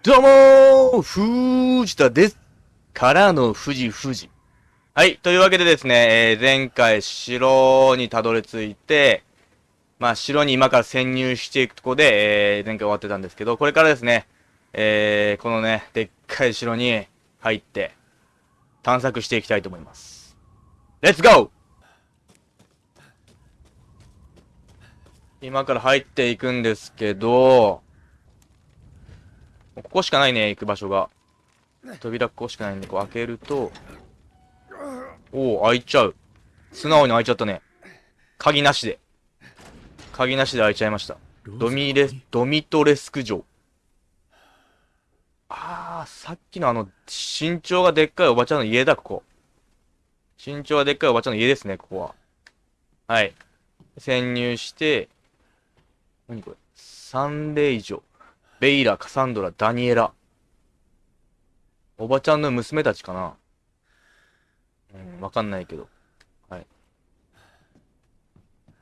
どうもー藤田ですからの富士富士。はい。というわけでですね、えー前回城にたどり着いて、まあ城に今から潜入していくとこで、えー前回終わってたんですけど、これからですね、えーこのね、でっかい城に入って、探索していきたいと思います。レッツゴー今から入っていくんですけど、ここしかないね、行く場所が。扉ここしかないんで、こう開けると、おお、開いちゃう。素直に開いちゃったね。鍵なしで。鍵なしで開いちゃいました。ドミレス、ドミトレスク城。あー、さっきのあの、身長がでっかいおばちゃんの家だ、ここ。身長がでっかいおばちゃんの家ですね、ここは。はい。潜入して、何これ？サンレイジョ、ベイラ、カサンドラ、ダニエラ。おばちゃんの娘たちかなうん、わかんないけど。はい。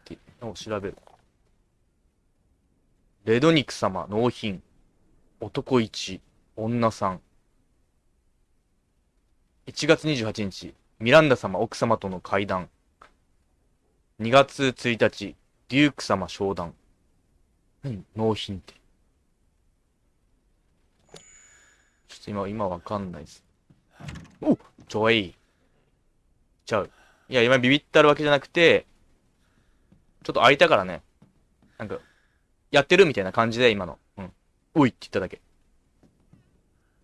で、を調べる。レドニク様、納品。男1、女3。1月28日、ミランダ様、奥様との会談。2月1日、デューク様、商談。何納品って。ちょっと今、今わかんないです。おちょい。ちゃう。いや、今ビビったるわけじゃなくて、ちょっと開いたからね。なんか、やってるみたいな感じで、今の。うん。おいって言っただけ。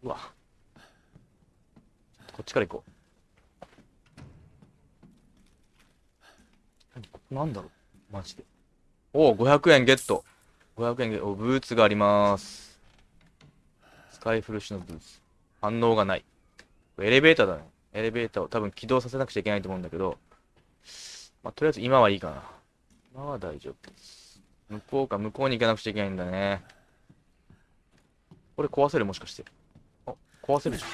うわ。こっちから行こう。なんだろうマジで。おお、500円ゲット。500円ゲット。お、ブーツがあります。スカイフルッシュのブーツ。反応がない。エレベーターだね。エレベーターを多分起動させなくちゃいけないと思うんだけど、まあ、とりあえず今はいいかな。今は大丈夫です。向こうか、向こうに行かなくちゃいけないんだね。これ壊せる？もしかして。あ、壊せるじゃん。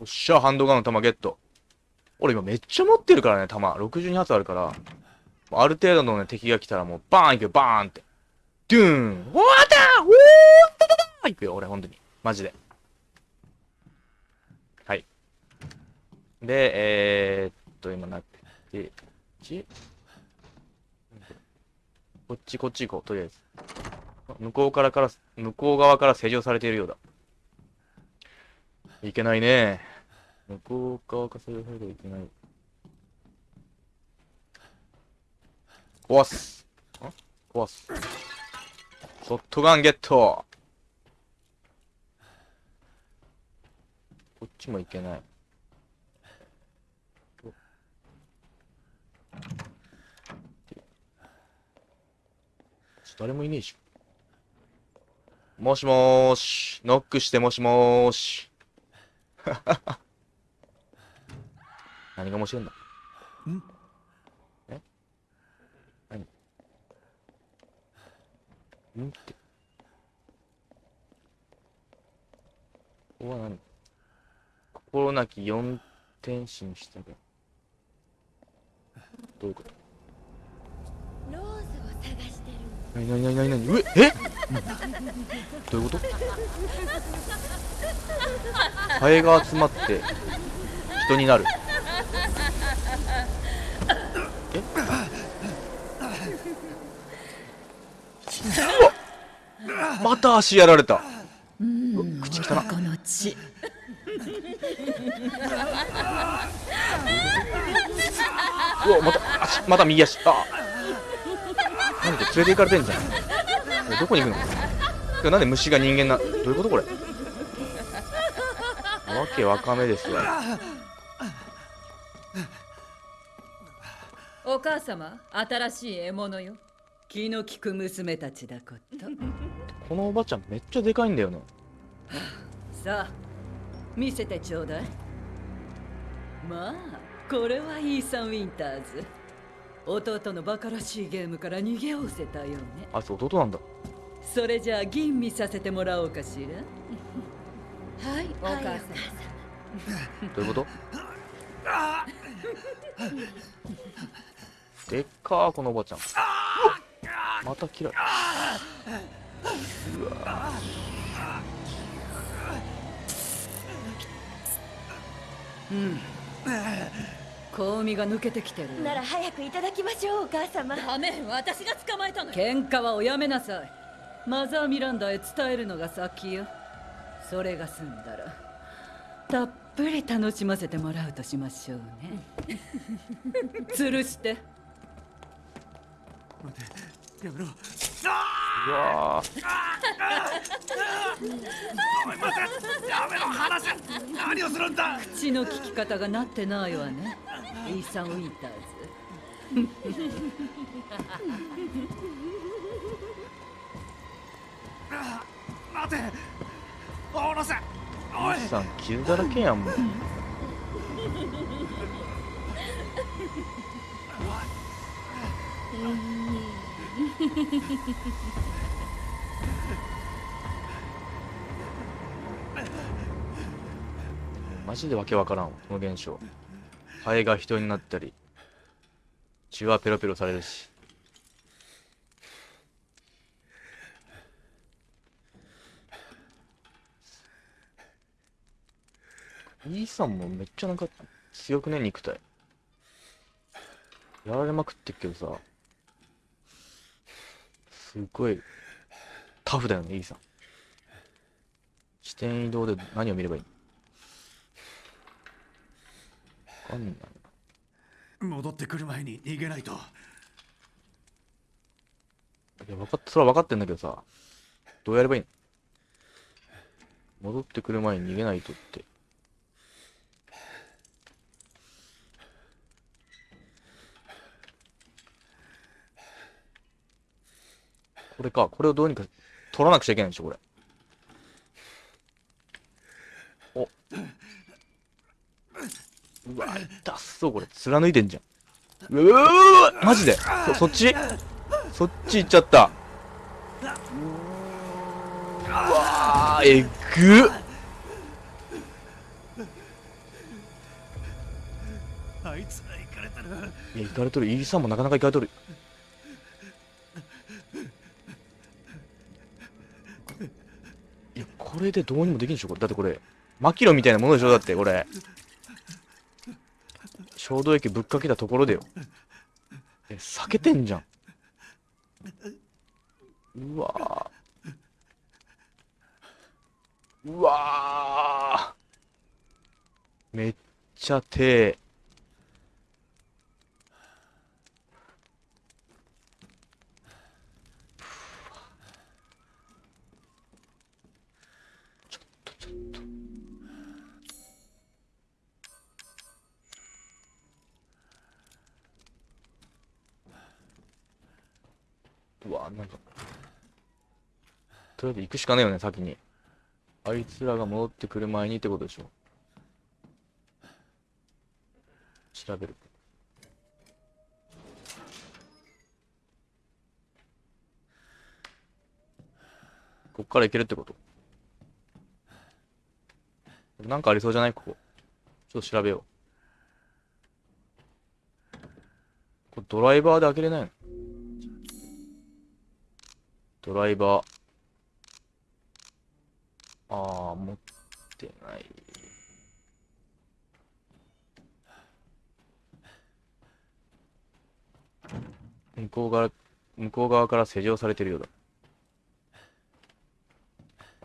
おっしゃ、ハンドガンの弾ゲット。俺今めっちゃ持ってるからね、弾。62発あるから。ある程度のね、敵が来たらもうバーン行くよ、バーンって。ドゥーンおーったおーったたた行くよ、俺、ほんとに。マジで。はい。で、えー、っと、今なって、こっち？こっち、こっち行こう、とりあえず。向こうからから、向こう側から施錠されているようだ。いけないね。向こう側から施錠されてはいけない。壊す。壊す。ショットガンゲットこっちもいけない。誰もいねえし。もしもーし。ノックしてもしもーし。何が面白いんだ？ん？え？何？ん？って。ここは何？心なき四天使にしたが。どういうこと？ローズを探してる。なになになになにうええ？どういうこと？ハエが集まって人になる。え？うわまた足やられた。うん。口汚っ。この血うわまた足また右足。あ。何か連れて行かれてんじゃん。えどこに行くの？なんで虫が人間などういうことこれ？わけわかめですわお母様新しい獲物よ。気の利く娘たちだこと。このおばちゃんめっちゃでかいんだよねさあ見せてちょうだいまあこれはイーサン・ウィンターズ。弟のバカらしいゲームから逃げおせたよね。あいつ弟なんだ。それじゃあ吟味させてもらおうかしら？はいお母さん、はい、どういうこと？でっかーこのおばちゃん。また嫌い。うわうん。香味が抜けてきてる。なら早くいただきましょうお母様。ダメ私が捕まえたの。喧嘩はおやめなさい。マザーミランダへ伝えるのが先よ。それが済んだらたっぷり楽しませてもらうとしましょうね。吊るして。やめろうわーやめろ離せ何をするんだ口の聞き方がなってないわね。イーサン・ウィンターズ待て下ろせおいイーサン傷だらけやんもう。マジでわけわからんこの現象。ハエが人になったり血はペロペロされるし。イーさんもめっちゃなんか強くね肉体。やられまくってっけどさ。すごいタフだよねイーさん。視点移動で何を見ればいい？わかんない戻ってくる前に逃げないといや、分かっ、それは分かってんだけどさ、どうやればいいの？戻ってくる前に逃げないとって。これか、これをどうにか取らなくちゃいけないんでしょ、これ。お。うわ、痛っそう、これ。貫いてんじゃん。うわマジで？そ、そっち？そっち行っちゃった。うわー、えぐっ。あいつら行かれてるいや、行かれとる。イーさんもなかなか行かれとる。いや、これでどうにもできんでしょ、これ。だってこれ、マキロみたいなものでしょ、だって、これ。衝動液ぶっかけたところでよ。え、避けてんじゃん。うわうわめっちゃ手。行くしかねえよね先に。あいつらが戻ってくる前にってことでしょ。調べる。こっから行けるってこと？なんかありそうじゃない？ここ。ちょっと調べよう。これドライバーで開けれないの？ドライバー。ああ、持ってない。向こう側、向こう側から施錠されてるようだ。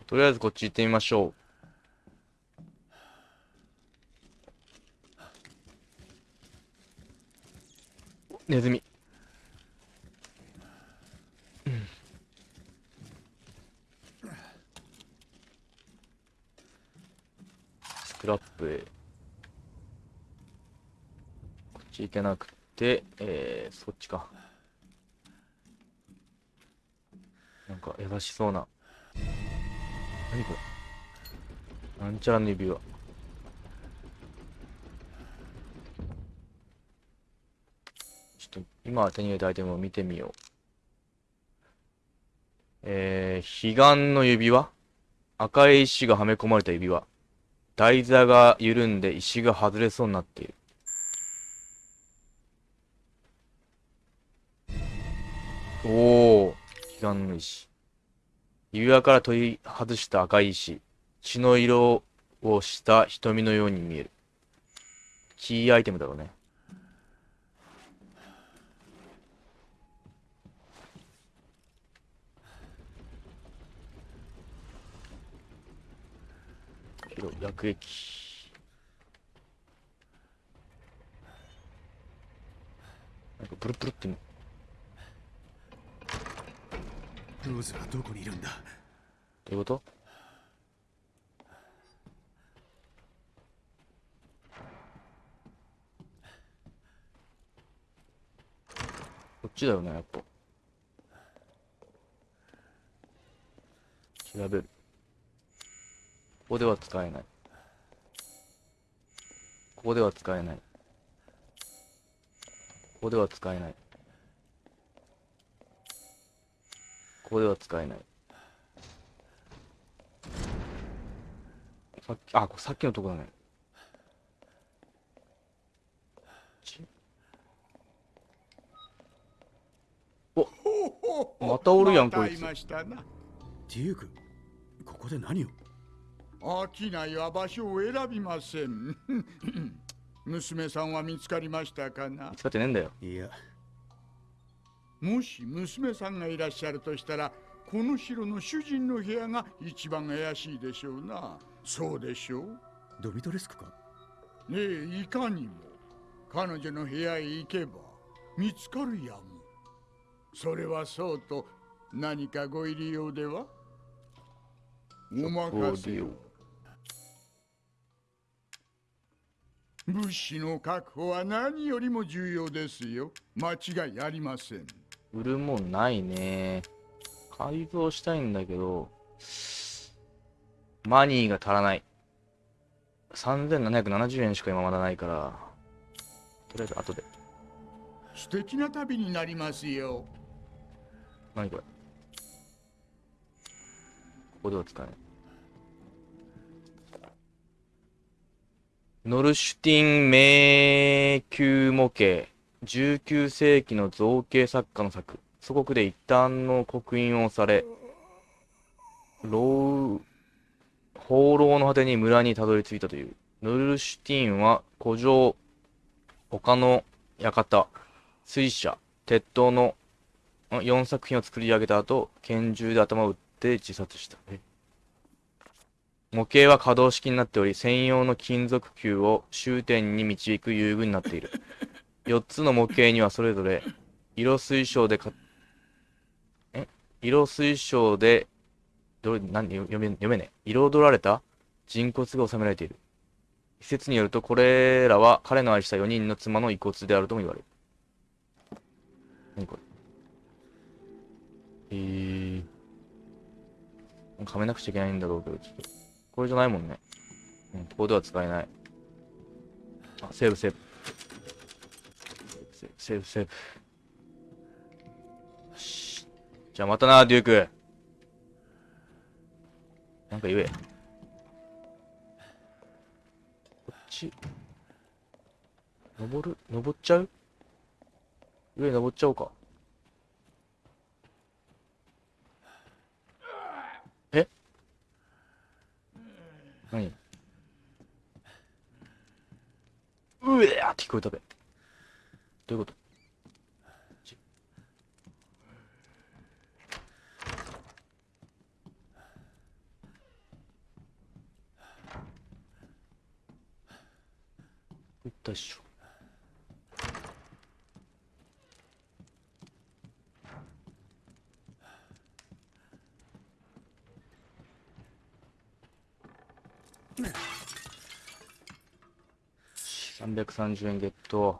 とりあえずこっち行ってみましょう。ネズミ。スクラップへ。こっち行けなくて、えー、そっちか。なんか優しそうな。何これなんちゃらの指輪。ちょっと今手に入れたアイテムを見てみよう。えー、彼岸の指輪？赤い石がはめ込まれた指輪。台座が緩んで石が外れそうになっている。おお、悲願の石。指輪から取り外した赤い石。血の色をした瞳のように見える。キーアイテムだろうね。広薬液。なんかブルブルってどローズはどこにいるんだ？ういうこと？こっちだよね、やっぱ。調べる。ここでは使えない。ここでは使えない。ここでは使えない。ここでは使えない。さっき、あ、これさっきのとこだね。ち？おまたおるやんこいつまたましたなデュークここで何を？飽きないは場所を選びません。娘さんは見つかりましたかな？見つかってねえんだよ。いや。もし娘さんがいらっしゃるとしたらこの城の主人の部屋が一番怪しいでしょうな。そうでしょう？ドミトレスクか？ねえいかにも。彼女の部屋へ行けば見つかるやも。それはそうと何かご入り用では？お任せを物資の確保は何よりも重要ですよ間違いありません売るもんないね。改造したいんだけど、マニーが足らない。3770円しか今まだないから、とりあえず後で。素敵な旅になりますよ何これここでは使えない。ノルシュティン迷宮模型。19世紀の造形作家の作。祖国で一旦の刻印をされ、牢放浪の果てに村にたどり着いたという。ノルシュティンは古城、他の館、水車、鉄塔の4作品を作り上げた後、拳銃で頭を打って自殺した。模型は可動式になっており、専用の金属球を終点に導く遊具になっている。4つの模型にはそれぞれ、色水晶でか、え？色水晶で、どれ、何読め、読めね。彩られた？人骨が収められている。一説によると、これらは彼の愛した4人の妻の遺骨であるとも言われる。何これ？えー。はめなくちゃいけないんだろうけど、ちょっと。これじゃないもんね。うん、ここでは使えない。あ、セーブセーブ。セーブセーブセーブ。よし。じゃあまたな、デューク。なんか言え。こっち。登る？登っちゃう？上登っちゃおうか。え何？うえーって聞こえたべ。どういうこと？ちいったっしょ。330円ゲット。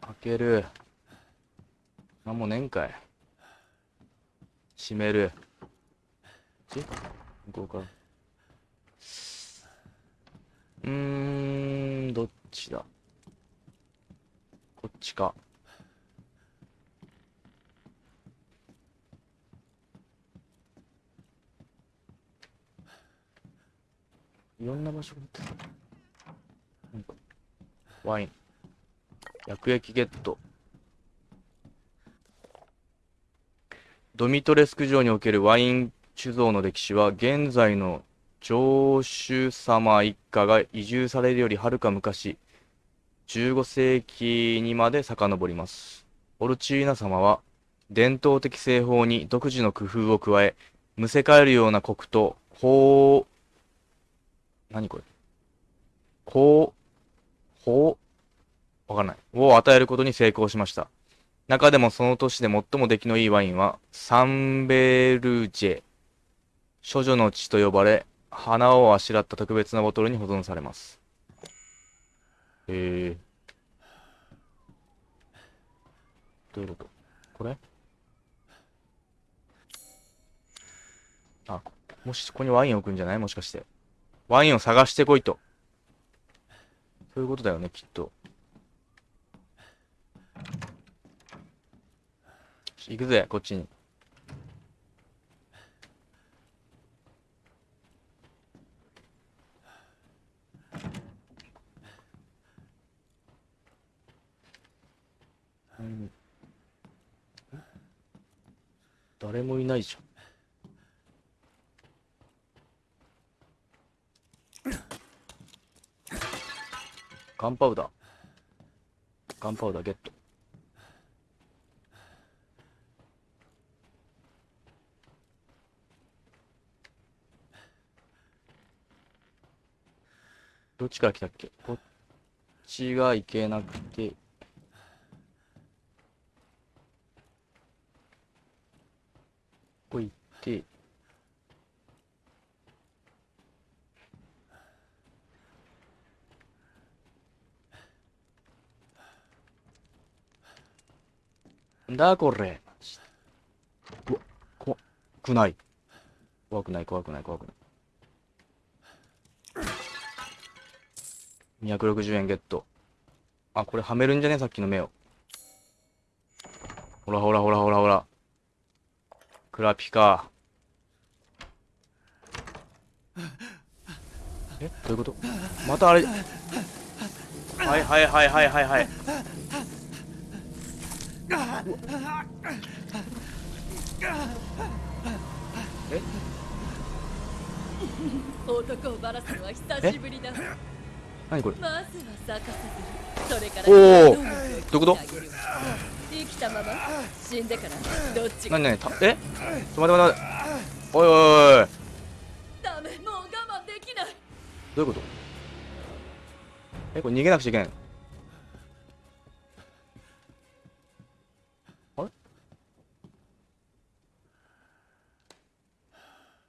開ける。なんもねんかい。閉める。ち？向こうから。うーん、どっちだ？こっちか。いろんな場所、ワイン。薬液ゲット。ドミトレスク城におけるワイン酒造の歴史は現在の城主様一家が移住されるよりはるか昔、15世紀にまで遡ります。オルチーナ様は、伝統的製法に独自の工夫を加え、むせ返るようなコクと、何これ？こう、ほう、わかんない。を与えることに成功しました。中でもその年で最も出来のいいワインは、サンベルジェ、処女の血と呼ばれ、花をあしらった特別なボトルに保存されます。へえ。どういうこと？これ？あ、もしここにワイン置くんじゃない？もしかして。ワインを探してこいと。そういうことだよね、きっと。行くぜ、こっちに。誰もいないじゃん。ガンパウダー。ガンパウダーゲット。どっちから来たっけ？こっちが行けなくて。ここ行って。なんだこれ。うわ、怖くない。怖くない、怖くない、怖くない。260円ゲット。あ、これはめるんじゃねさっきの目を。ほらほらほらほらほら。クラピカ。えどういうこと？またあれ。はいはいはいはいはいはい。え男をバラすのは久しぶりだ。何これ？まずは咲かせずそれからおー！どういうこと？生きたまま死んでからどっちが？何何？た？え？待って待って待って。おいおいおいおい。ダメもう我慢できない。どういうこと？え、これ逃げなくちゃいけないの？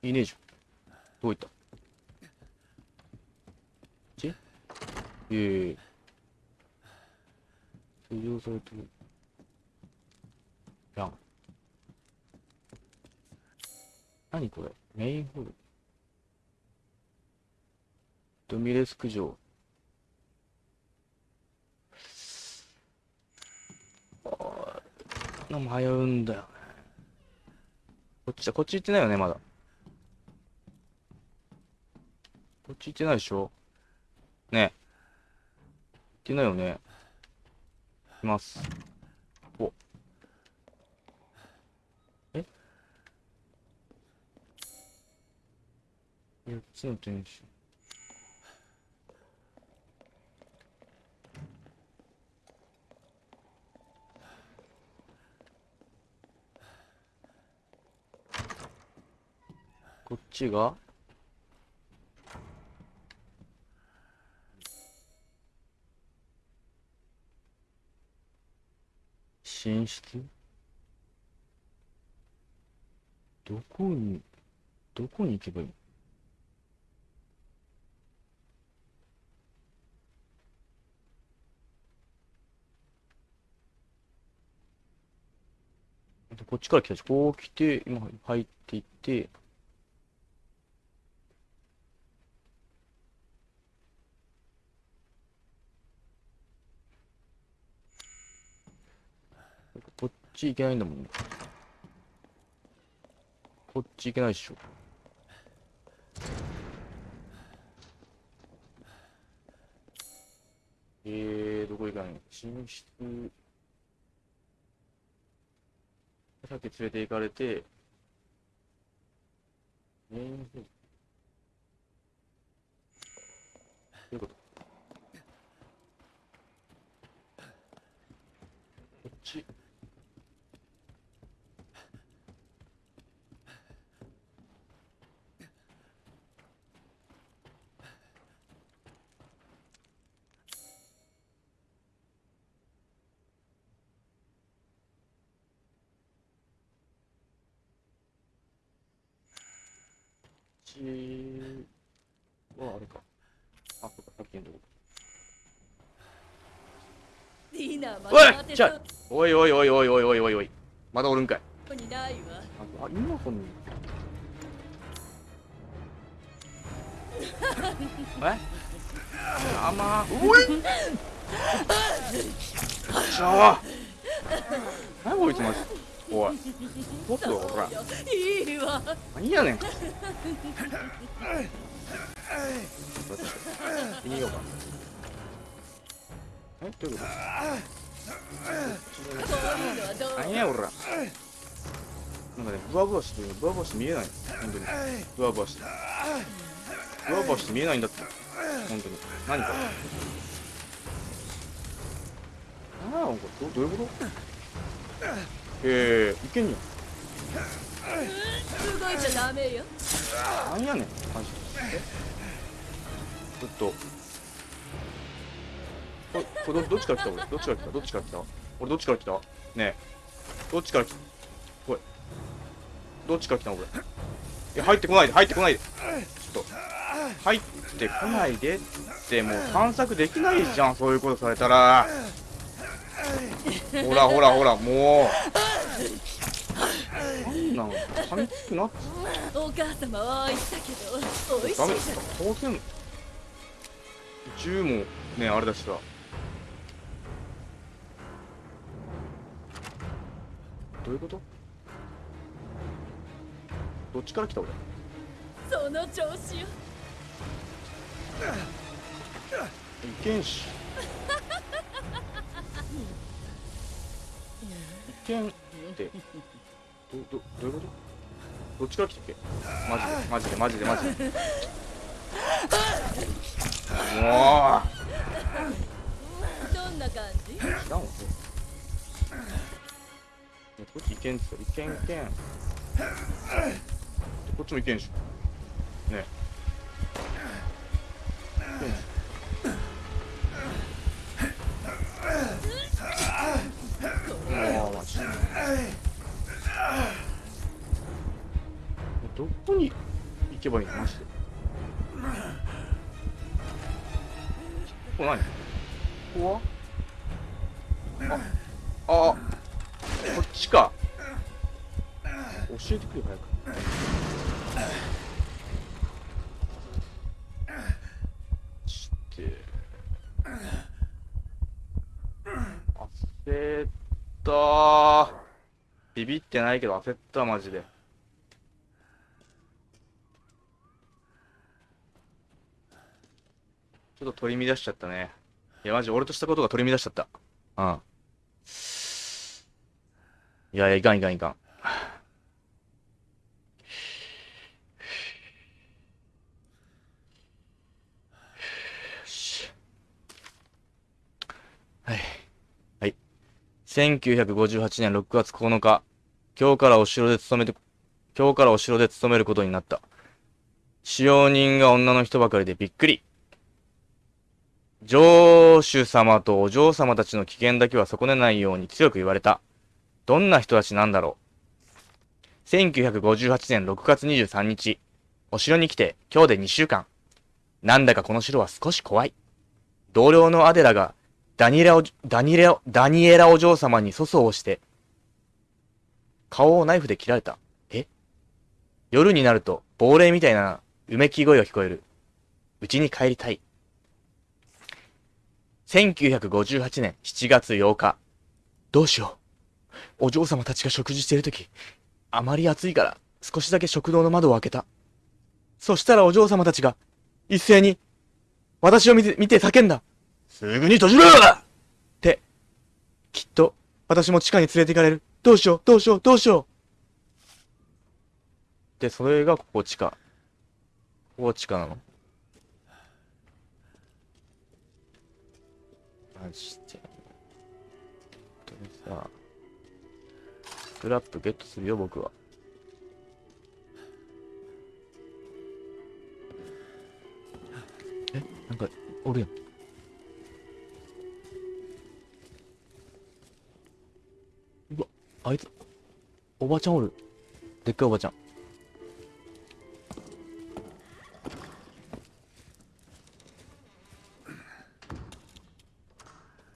いねえじゃん。どういった？こっちえいえ。施錠されてる。やん。何これ？メインホール。ドミレスク城。あー迷うんだよね。こっちだ、こっち行ってないよね、まだ。こっち行ってないでしょ？ねえ。行ってないよね。いきます。お。え ?4 つの天使。こっちが寝室？どこに、どこに行けばいいの？こっちから来たし、こう来て、今入っていって、ち行けないんだもん、こっち行けないっしょ。えー、どこ行かない寝室さっき連れて行かれてメインどういうこと？こっち。はあれかあそうかさっきのとこディナーまおいちょいおいおいおいおいおいおいおいおいまだおるんかいそうにないわあ、あ今このえあまーおいちょ何こいつマジおい。もっとほら。いいわ。何やねん。行って。みようか。えどういうこと何やおら。なんかねブワブワしてるブワブワして見えない。本当に。ブワブワしてブワブワして見えないんだって。本当に。何か。ああこれどどういうこと？えー、いけんじ動いちゃダメよ。ゃん何やねんマジちょっと。ここれどどっちから来た？俺。どっちから来た？どっちから来た？俺どっちから来た？ねえ。どっちから来た？これどっちから来たの？これいや入ってこないで。入ってこないで。ちょっと。入ってこないでってもう探索できないじゃんそういうことされたらほらほらほらもう。なんなの噛みつくなってお母様は言ったけど美味しいダメじゃん当然銃もねあれだしさどういうことどっちから来た俺その調子よいけんしいけんってどどどういうこと？どっちから来たっけ？マジでマジでマジでマジで。もどんな感じ？う知らんわこっちいけんっすよ。いけんいけん。でこっちもいけんしねけばいいのマジでここ何ここは？ああこっちか。教えてくれ早く。して焦った。ービビってないけど焦ったマジでちょっと取り乱しちゃったねいやマジ俺としたことが取り乱しちゃったうんいやいやいかんいかんいかんはい。はい。1958年6月9日、今日からお城で勤めて、今日からお城で勤めることになった。使用人が女の人ばかりでびっくり。城主様とお嬢様たちの危険だけは損ねないように強く言われた。どんな人たちなんだろう。1958年6月23日、お城に来て今日で2週間。なんだかこの城は少し怖い。同僚のアデラがダニエラお、ダニエラ、ダニエラお嬢様に粗相をして、顔をナイフで切られた。え？夜になると亡霊みたいなうめき声が聞こえる。家に帰りたい。1958年7月8日。どうしよう。お嬢様たちが食事しているとき、あまり暑いから少しだけ食堂の窓を開けた。そしたらお嬢様たちが一斉に私を見て、見て叫んだ。すぐに閉じろって、きっと私も地下に連れて行かれる。どうしよう、どうしよう、どうしよう。で、それがここ地下。ここ地下なのマジで。本当にさ。スクラップゲットするよ、僕は。えなんか、おるやん。うわ、あいつ、おばちゃんおる。でっかいおばちゃん。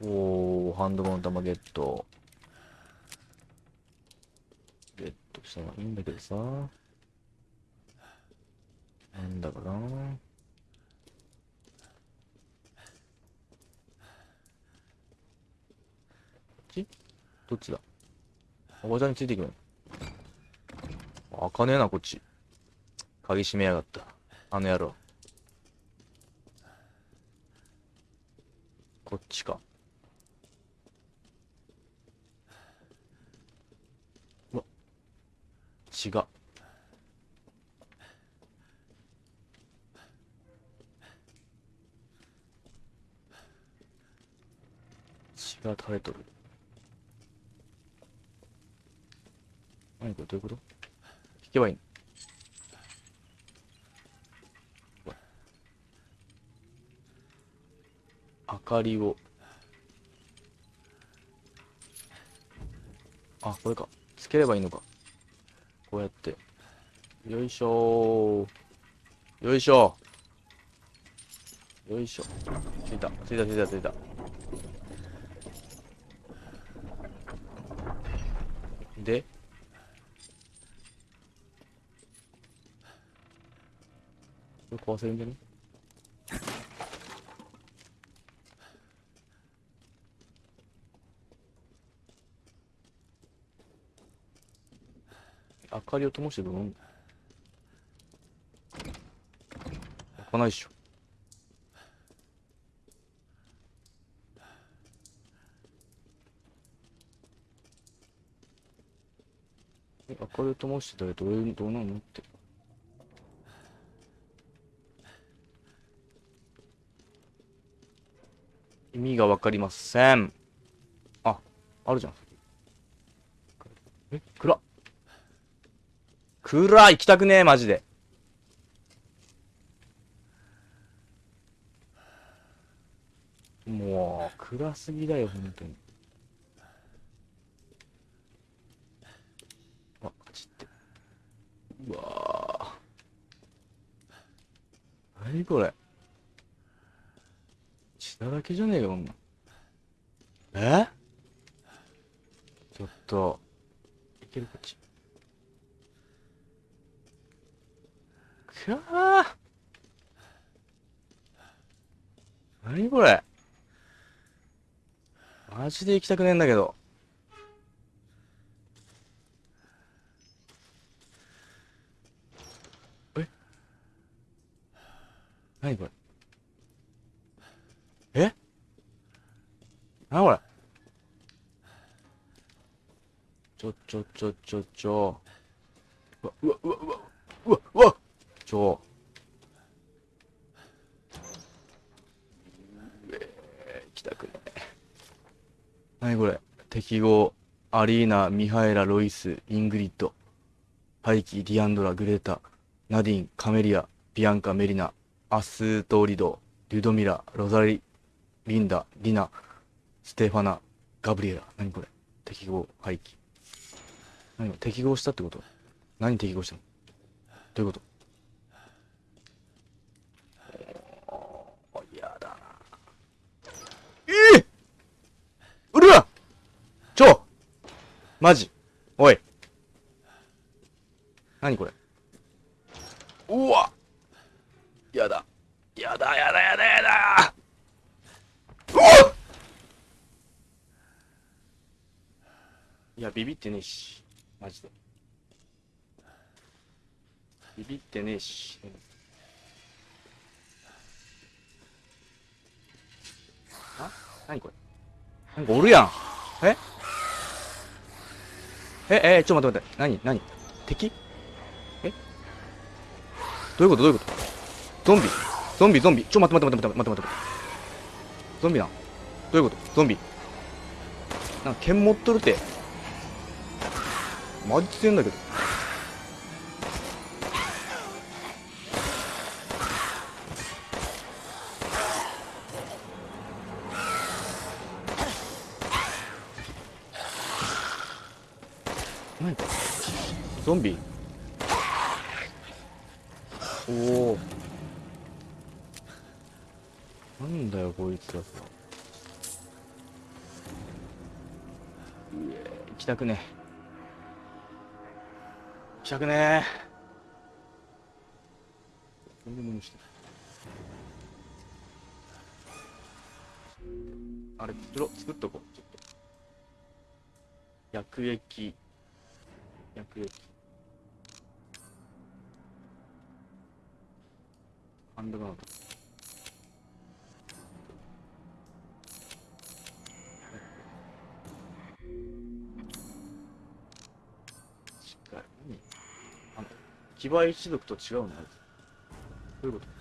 おー、ハンドガン弾ゲット。ゲットしたのはいいんだけどさ。なんだかな。こっち？どっちだ？おばちゃんについていくの？開かねえな、こっち。鍵閉めやがった。あの野郎。こっちか。うわ。血が。血が垂れとる。何これどういうこと？引けばいいの？明かりを。あこれか。つければいいのか。こうやって。よいしょー。よいしょよいしょ。ついた。ついたついたついた。で。これ壊せるんじゃね？かりを灯してどうなんだ開かないっしょ。え明かりを灯してたらどういうどうなのって。意味がわかりません。ああるじゃんえ暗っ暗い。行きたくねえマジで。もう暗すぎだよ本当に。あちって。うわー。何これ。血だらけじゃねえかこんなえちょっといけるこっちくわー何これマジで行きたくねえんだけど。え？何これ？え？何これ？ちょちょちょちょちょうわうわうわうわうわうわちょえー、来たくねえ何これ適合アリーナミハエラロイスイングリッドパイキディアンドラグレータナディンカメリアビアンカメリナアスートーリドリュドミラロザリリンダリナステファナガブリエラ何これ適合廃棄何適合したってこと？何適合したの？どういうことやだなええうるわちょマジ。おい。何これ。うわ。やだ。やだやだやだやだ。うわ。いやビビってねえし。マジで。ビビってねえし。あ？何これ。なんかおるやん。え？ええちょっと待って待って。何何？敵？え？どういうこと？どういうこと？ゾンビ？ゾンビゾンビ。ちょ待って待って待って待って待って待ってゾンビなどういうこと？ゾンビ。なんか剣持っとるて。マジ強いんだけど。ゾンビ。おお。なんだよこいつ。行きたくねえ。行きたくねえ。全然無理してるあれ作ろ作っとこう。ちょっと。薬液。薬液ンドガード騎馬一族と違うのあいつどういうこと？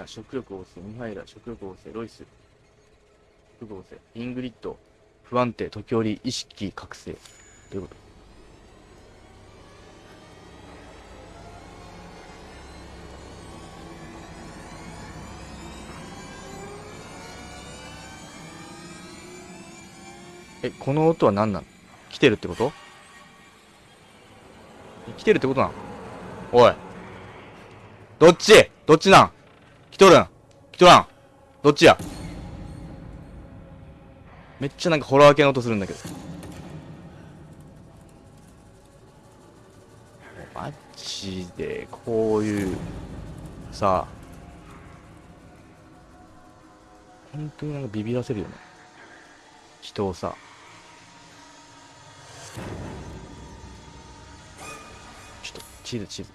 ナ、食欲旺盛、ミハイラ、食欲旺盛、ロイス、食欲旺盛、イングリッド、不安定、時折、意識覚醒。どういうこと？え、この音は何なの？来てるってこと？来てるってことなの？おい。どっち？どっちなん？とるん？来とらん？どっちや？めっちゃなんかホラー系の音するんだけど。マジで、こういう、さあ本当になんかビビらせるよね。人をさ。ちょっと、地図地図。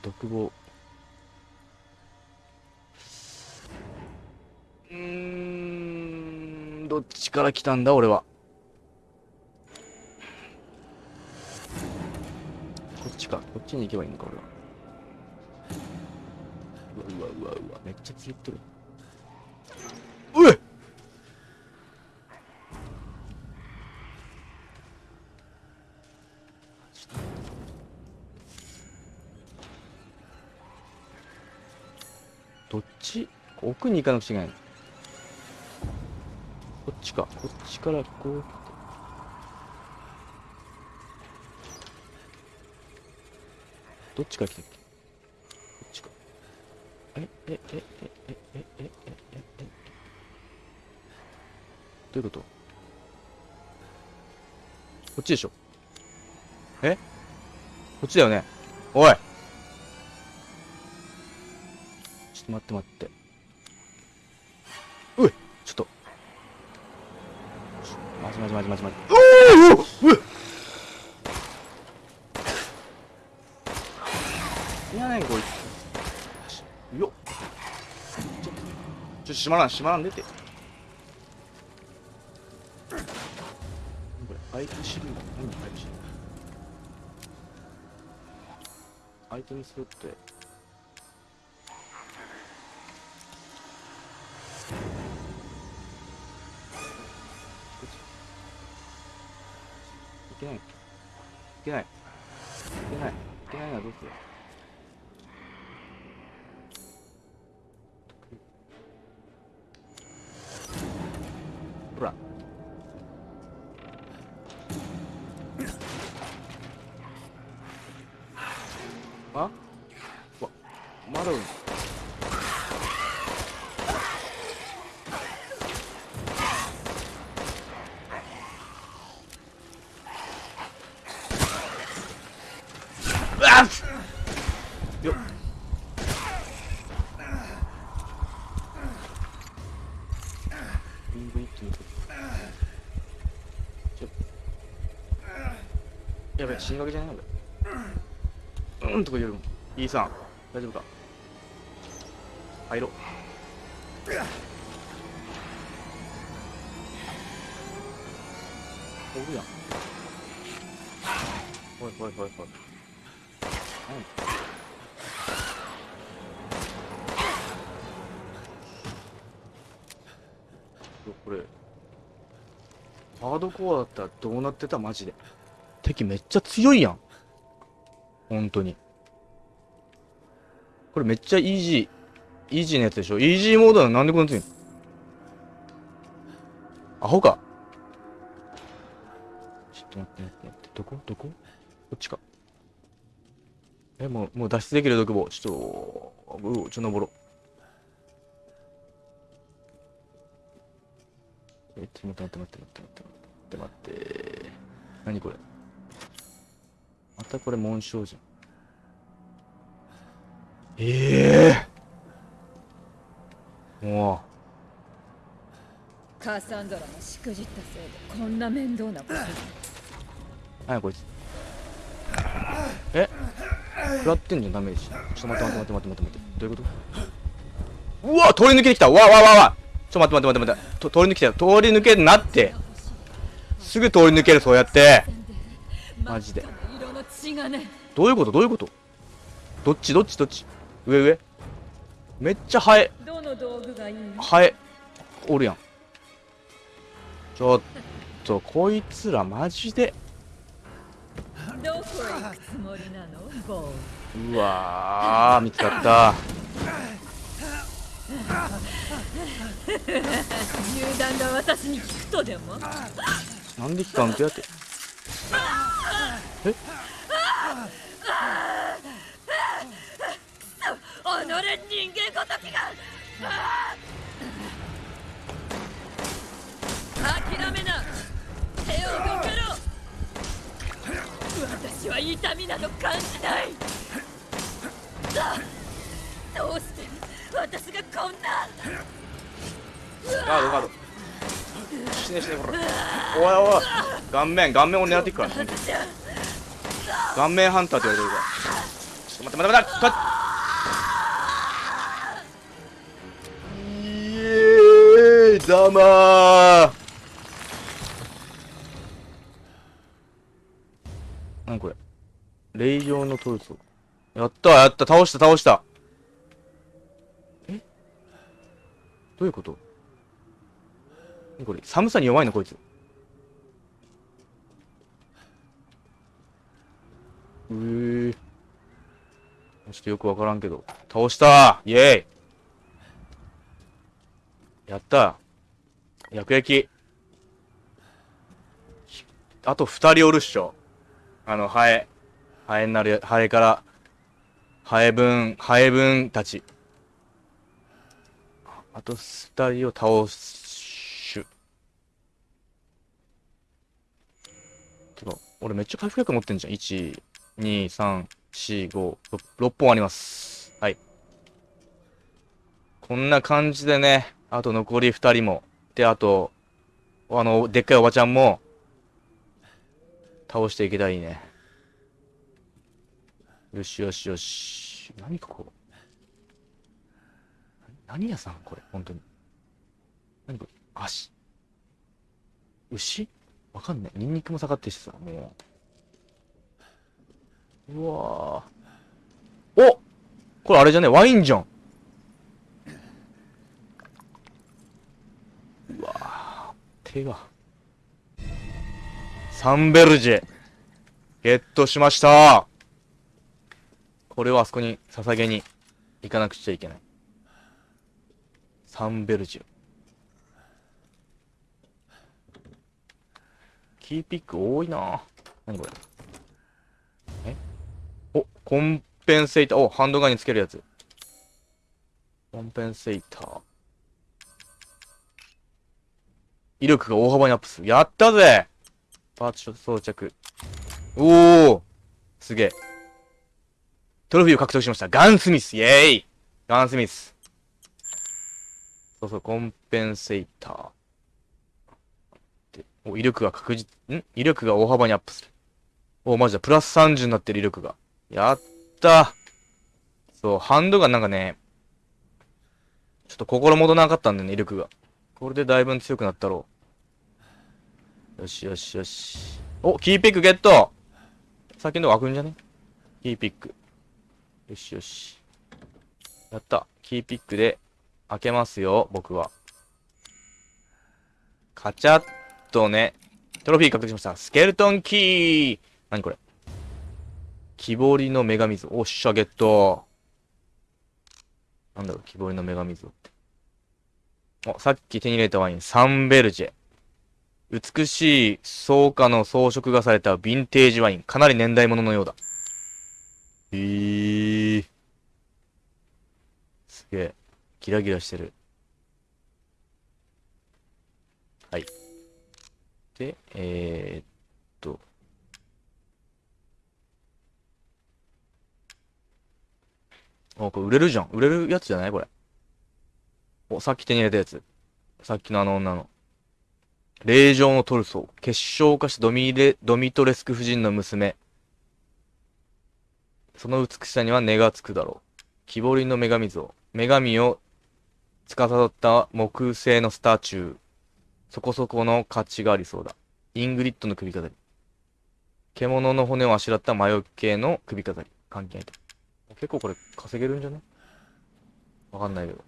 独房。から来たんだ、俺は。こっちか。こっちに行けばいいのか、俺は。うわうわうわうわ、めっちゃ強ってる。うえどっち？奥に行かなくちゃいけないちか。こっちからこう。どっちから来たっけ？こっちか。え、え、え、え、え、え、え、え、え、え、え、どういうこと？こっちでしょえ？こっちだよねおいちょっと待って待って。ういちょっと。まじまじまじまじまじ。おおいやねんこいつ。しよっ。ちょっと、ちょ、閉まらん、閉まらんでて。これ、アイテムシリーズ何アイテムシリーズアイテムスロットへ。けない。いけない。いけないのはどうする？やべ死にかけじゃない俺うん、うん、とか言うよりも。E さん大丈夫か？入ろう。おるやん。ほいほいほいほい。何？これ。ハードコアだったらどうなってた？マジで。敵めっちゃ強いやん。本当に。これめっちゃイージー、イージーなやつでしょ？イージーモードなの？なんでこんな強いの？アホか？ちょっと待って待って待って。どこ？どこ？こっちか。え、もう、もう脱出できる独房。ちょっと、うお、ちょっと登ろう。え、ちょっと待って待って待って待って待って待って待って。何これ？またこれ紋章じゃん。ええもカサンドラのしくじったせいでこんな面倒なこと何やこいつ。え？食らってんじゃん、ダメージ。ちょっと待って待って待って待って待って待って。どういうこと？うわ通り抜けてきたわわわわわちょっと待って待って待って待って。と通り抜けたよ。通り抜けるなって。すぐ通り抜ける、そうやって。マジで。どういうこと？どういうこと？どっち？どっち？どっち？上上。めっちゃハエ、どの道具がいいハエ、おるやん。ちょっと、こいつらマジで。どこへ行くつもりなの？ボーうわー、見つかった。銃弾が私に効くとでも？なんで期間ってやって。え己人間ごときが諦めな手をどけろ私は痛みなど感じないだどうして私がこんなガードガード。死ね死ねこれ。おいおい。顔面、顔面を狙っていくから、本当に顔面ハンターって言われてるから。ちょっと待って待って待って。ざまー。何これ。霊場のトルソやったやった。倒した倒した。え？どういうこと？これ？寒さに弱いのこいつ。うー。ちょっとよくわからんけど。倒したイエーイ。やった薬液。あと二人おるっしょ。あのハエ。ハエになるハエからハエ分ハエ分たち。あと二人を倒すてか俺めっちゃ回復薬持ってんじゃん。1 2 3 4 5 6本あります。はい。こんな感じでねあと残り二人も。であとあのでっかいおばちゃんも倒していけたらいいね。よしよしよし。何ここ何屋さん？これ本当に。何これ？足。牛？わかんない。ニンニクも下がってるしさ、もう。うわーおこれあれじゃね？ワインじゃん。わ手が。サンベルジェ。ゲットしましたこれをあそこに捧げに行かなくちゃいけない。サンベルジェ。キーピック多いな何これえ？お、コンペンセーター。お、ハンドガンにつけるやつ。コンペンセーター。威力が大幅にアップする。やったぜパーツ装着。おおすげえ。トロフィーを獲得しました。ガンスミスイェーイガンスミス。そうそう、コンペンセーター。でお、威力が確実、ん？威力が大幅にアップする。お、マジだ。プラス30になってる威力が。やったそう、ハンドがなんかね、ちょっと心もとなかったんだよね、威力が。これでだいぶ強くなったろう。よしよしよし。お、キーピックゲットさっきの開くんじゃね？キーピック。よしよし。やった。キーピックで開けますよ、僕は。カチャッとね。トロフィー獲得しました。スケルトンキー何これ？木彫りの女神像。おっしゃ、ゲット。なんだろう、木彫りの女神像って。お、さっき手に入れたワイン、サンベルジェ。美しい草加の装飾がされたヴィンテージワイン。かなり年代物のようだ。えー。すげえ。ギラギラしてる。はい。で、えー、っと。あ、これ売れるじゃん。売れるやつじゃない？これ。お、さっき手に入れたやつ。さっきのあの女の。令嬢のトルソー。結晶化したドミレ、ドミトレスク夫人の娘。その美しさには値がつくだろう。木彫りの女神像。女神を象った木製のスタチュー。そこそこの価値がありそうだ。イングリッドの首飾り。獣の骨をあしらった魔除けの首飾り。関係ないと。結構これ稼げるんじゃね？わかんないけど。よ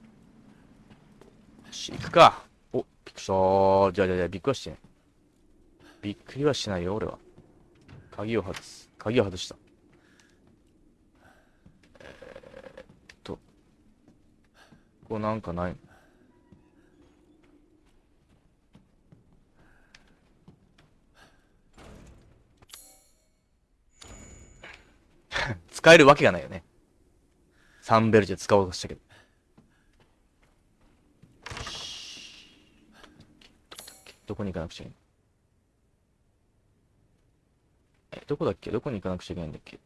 し、行くか。びっくりしたー。じゃあじゃあじゃあ、びっくりはしてない。びっくりはしないよ、俺は。鍵を外す。鍵を外した。えー、っと。ここなんかないの？使えるわけがないよね。サンベルジェ使おうとしたけど。どこに行かなくちゃいけない？え、どこだっけ？どこに行かなくちゃいけないんだっけ？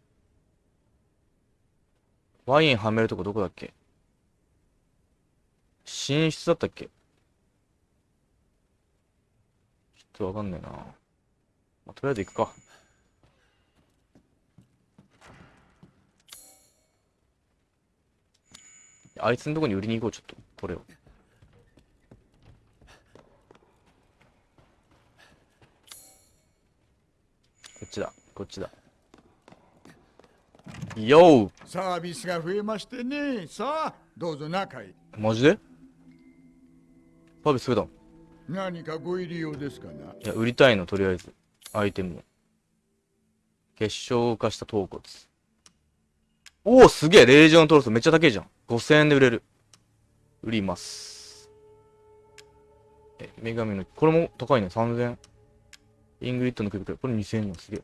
ワインはめるとこどこだっけ？寝室だったっけ？ちょっとわかんないな。まあ、とりあえず行くか。あいつのとこに売りに行こう、ちょっと。これを。こっちだ、こっちだ。よサービスが増えましてね。さあ、どうぞ中へ。ーマジで？サービス増えたの？何かご入り用ですかな？いや、売りたいの、とりあえず。アイテムを。結晶化した頭骨。おお、すげえ令嬢のトルソめっちゃ高いじゃん。5000円で売れる。売ります。え、女神の、これも高いね。3000円。イングリッドの首飾り、これ2000円よ。すげえ。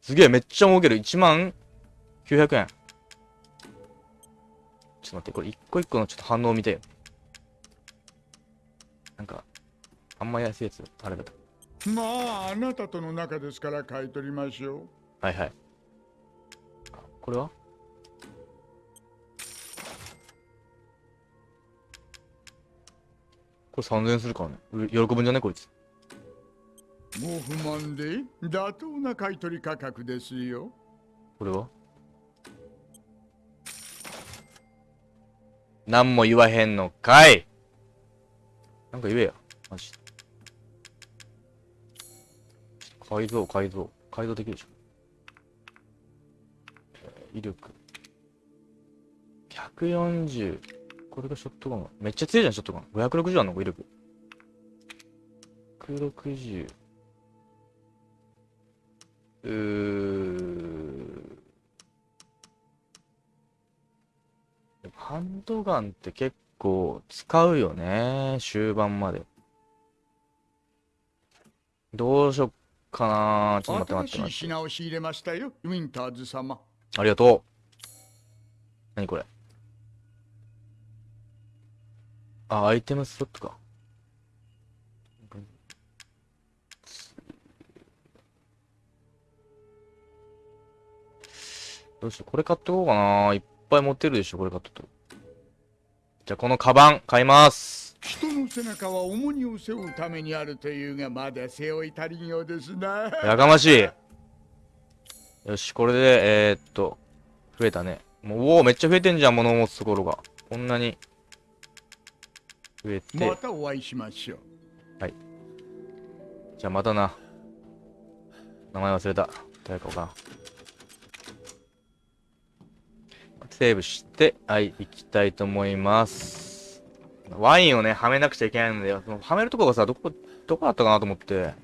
すげえ、めっちゃ儲ける。1万900円。ちょっと待って、これ一個一個のちょっと反応見たいよ。なんか、あんま安いやつ、あれだと。まあ、あなたとの仲ですから買い取りましょう。はいはい。あこれは？これ3000円するからね。う喜ぶんじゃね？こいつ。もう不満で妥当な買取価格ですよ。これは？何も言わへんのかいなんか言えや。マジ。改造、改造。改造できるでしょ。威力。140。これがショットガン。めっちゃ強いじゃん、ショットガン。560あんの威力。160。うー。でもハンドガンって結構使うよね。終盤まで。どうしよっかなちょっと待って待って待って。品を仕入れましたよ、ウィンターズ様。ありがとう。何これ？あ、アイテムスロットか。どうしよう。これ買ってこうかな。いっぱい持ってるでしょ、これ買っとくと。じゃあ、このカバン、買います。人の背中は重荷を背負うためにあるというが、まだ背負い足りんようですな。やかましい。よし、これで、えー、っと、増えたね。もう、おお、めっちゃ増えてんじゃん、物を持つところが。こんなに、増えて。またお会いしましょう。じゃあまたな。名前忘れた。誰かわからん。セーブして、はい、行きたいと思います。ワインをね、はめなくちゃいけないので、はめるとこがさ、どこ、どこだったかなと思って。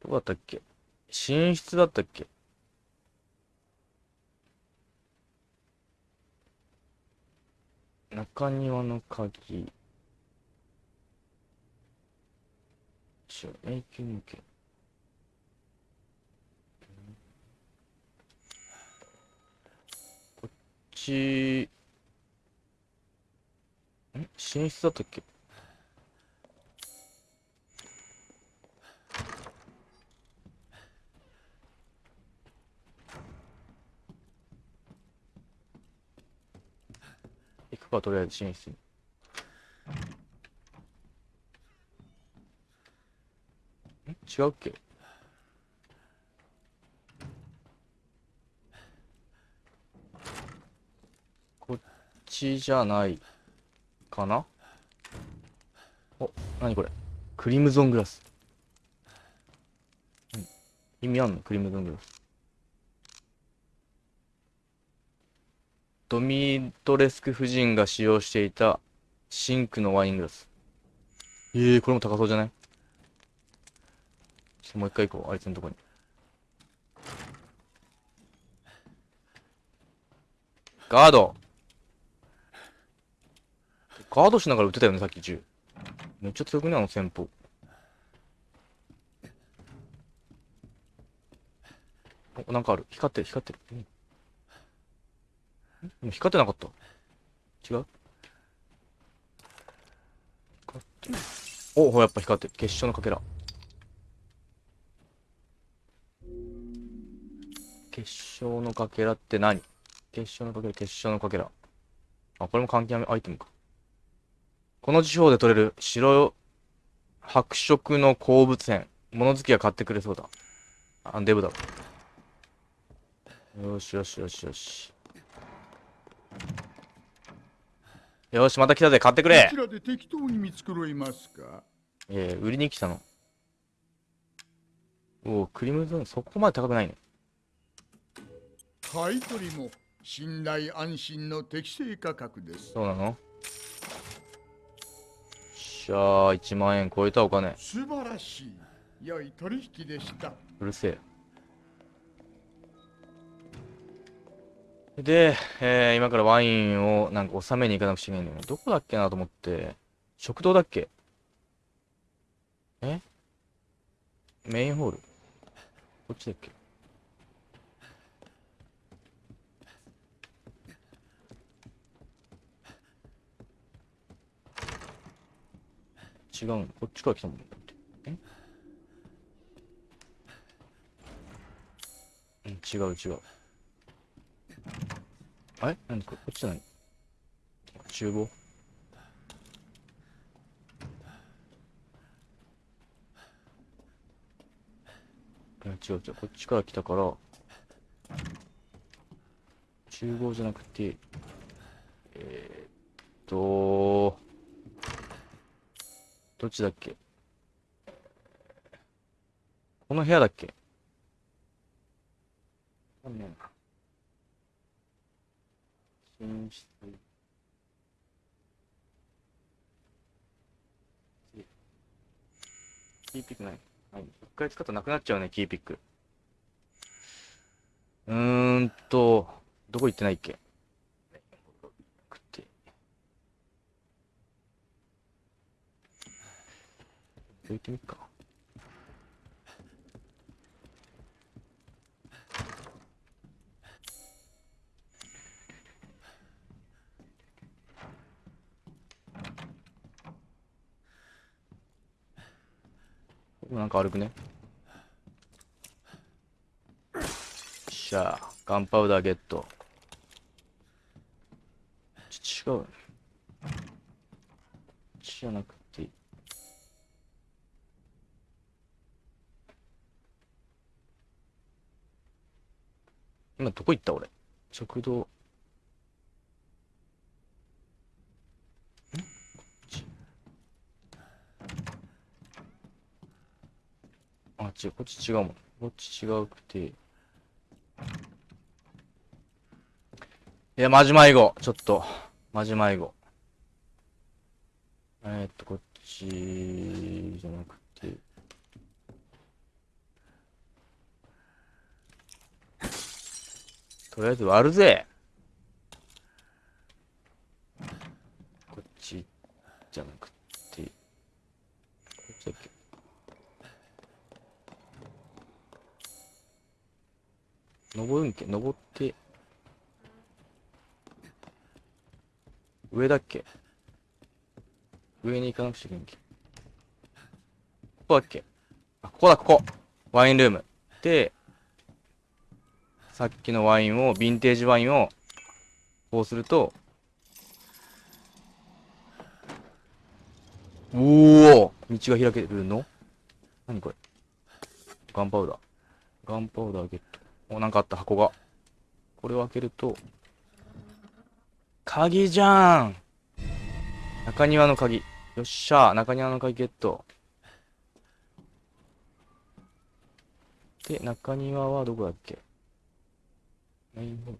どこだったっけ？寝室だったっけ？中庭の鍵。ちょ、永久抜け。こっち、ん？寝室だったっけ？行くか、とりあえず寝室に。ん？違うっけこっちじゃないかな？お、なにこれ？クリムゾングラス。うん。意味あんの？クリムゾングラス。ドミトレスク夫人が使用していたシンクのワイングラス。ええー、これも高そうじゃない？ちょっともう一回行こう、あいつのとこに。ガードガードしながら撃ってたよね、さっき銃。めっちゃ強くね、あの戦法。お、なんかある。光ってる、光ってる。うんん光ってなかった。違う？光って。お、ほら、やっぱ光ってる。結晶のかけら。結晶のかけらって何？結晶のかけら、結晶のかけら。あ、これも関係アイテムか。この地方で取れる白白色の鉱物片。物好きが買ってくれそうだ。あ、デブだ。よしよしよしよし。よし、また来たぜ。買ってくれこちらで適当に見繕いますか？ええ売りに来たの。おお、クリムゾン、そこまで高くないね。買い取りも信頼安心の適正価格ですそうなの？しゃあ、1万円超えたお金。素晴らしい良い取引でしたうるせえ。で、えー、今からワインをなんか収めに行かなくちゃいけないんだよね。どこだっけなと思って。食堂だっけ？え？メインホール？こっちだっけ？違うこっちから来たもん。え？うん、違う違う。あれ？何これ？こっち何厨房いや違う違う。こっちから来たから、厨房じゃなくて、えー、っと、どっちだっけ？この部屋だっけ？わかんねえな。寝室。キーピックない。はい。一回使ったらなくなっちゃうね、キーピック。うーんと、どこ行ってないっけ食って。行ってみっか。なんか歩くね。よっしゃあ、ガンパウダーゲット。ち違う。じゃなくて。今どこ行った俺？食堂。ん？こっちあ、違う、こっち違うもん。こっち違うくて。いや、マジ迷子。ちょっと。マジ迷子。えー、っと、こっちじゃなくて。とりあえず割るぜ。こっちじゃなくて。こっちだっけ登るんけ？登って。上だっけ？上に行かなくちゃいけんけ。ここだっけ？あ、ここだ、ここワインルーム。で、さっきのワインを、ヴィンテージワインを、こうすると、おお道が開けるの？何これ？ガンパウダー。ガンパウダーゲット。お、なんかあった、箱が。これを開けると、鍵じゃん中庭の鍵。よっしゃ中庭の鍵ゲット。で、中庭はどこだっけ？メインホール。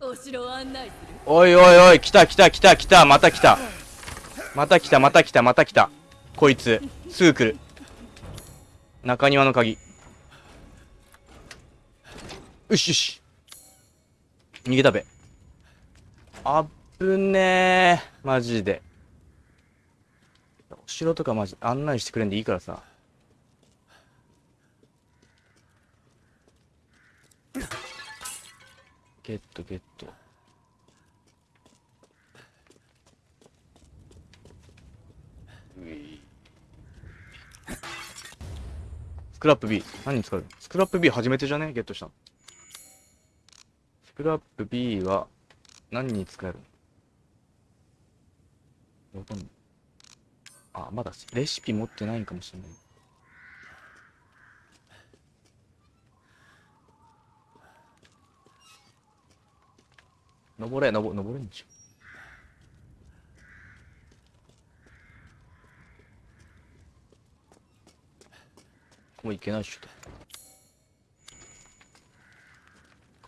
お城案内おいおいおい、来た来た来た来た、また来た。また来たまた来たまた来た。こいつ、すぐ来る。中庭の鍵。よしよし。逃げたべ。あぶねー。マジで。お城とかマジ案内してくれんでいいからさ。ゲットゲット。スクラップ B。何に使う？スクラップ B 初めてじゃね？ゲットしたの。スクラップ B は何に使えるの？わかんない。あ、まだレシピ持ってないんかもしれない。登れ、登、登れんじゃん。もういけないっしょと。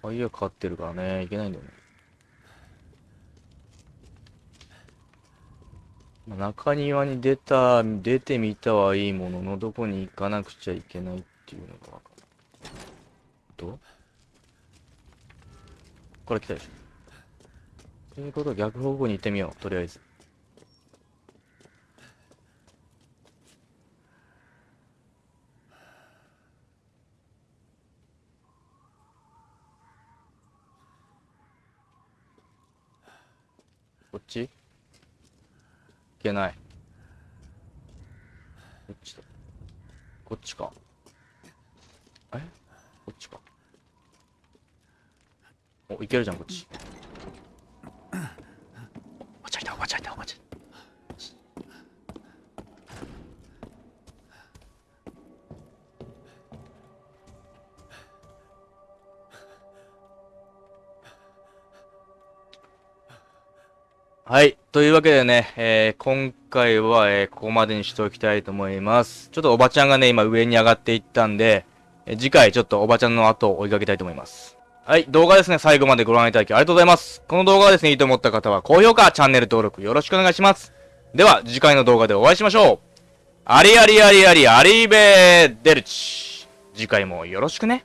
鍵がかかってるからね、いけないんだよね。まあ中庭に出た、出てみたはいいものの、どこに行かなくちゃいけないっていうのがわかる。どう？ここから来たでしょ。ということは逆方向に行ってみよう、とりあえず。ち？いけない。こっちだ。こっちか。え？こっちか。お、いけるじゃん、こっち。おばちゃんいた、おばちゃんいた、おばちゃん。はい。というわけでね、えー今回は、えーここまでにしておきたいと思います。ちょっとおばちゃんがね、今上に上がっていったんで、えー次回ちょっとおばちゃんの後を追いかけたいと思います。はい。動画ですね、最後までご覧いただきありがとうございます。この動画がですね、いいと思った方は高評価、チャンネル登録よろしくお願いします。では、次回の動画でお会いしましょう。ありありありありありーべーデルチ。次回もよろしくね。